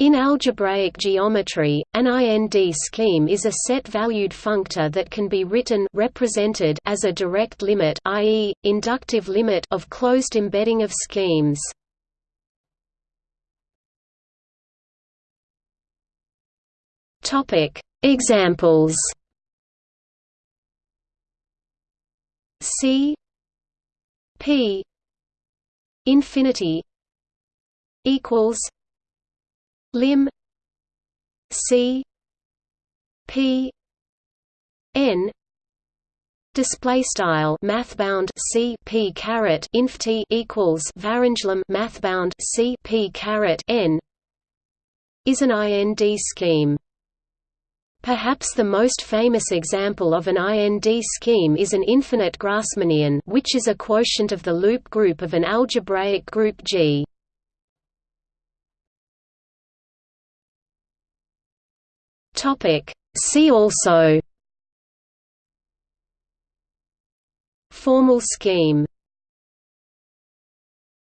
In algebraic geometry, an IND scheme is a set-valued functor that can be written represented as a direct limit i.e., inductive limit of closed embedding of schemes. Examples C P infinity equals lim. C. P. N. Display style mathbound c. P caret infty equals varinjlim mathbound c p caret n. Is an IND scheme. Perhaps the most famous example of an IND scheme is an infinite Grassmannian which is a quotient of the loop group of an algebraic group G. Topic. See also Formal scheme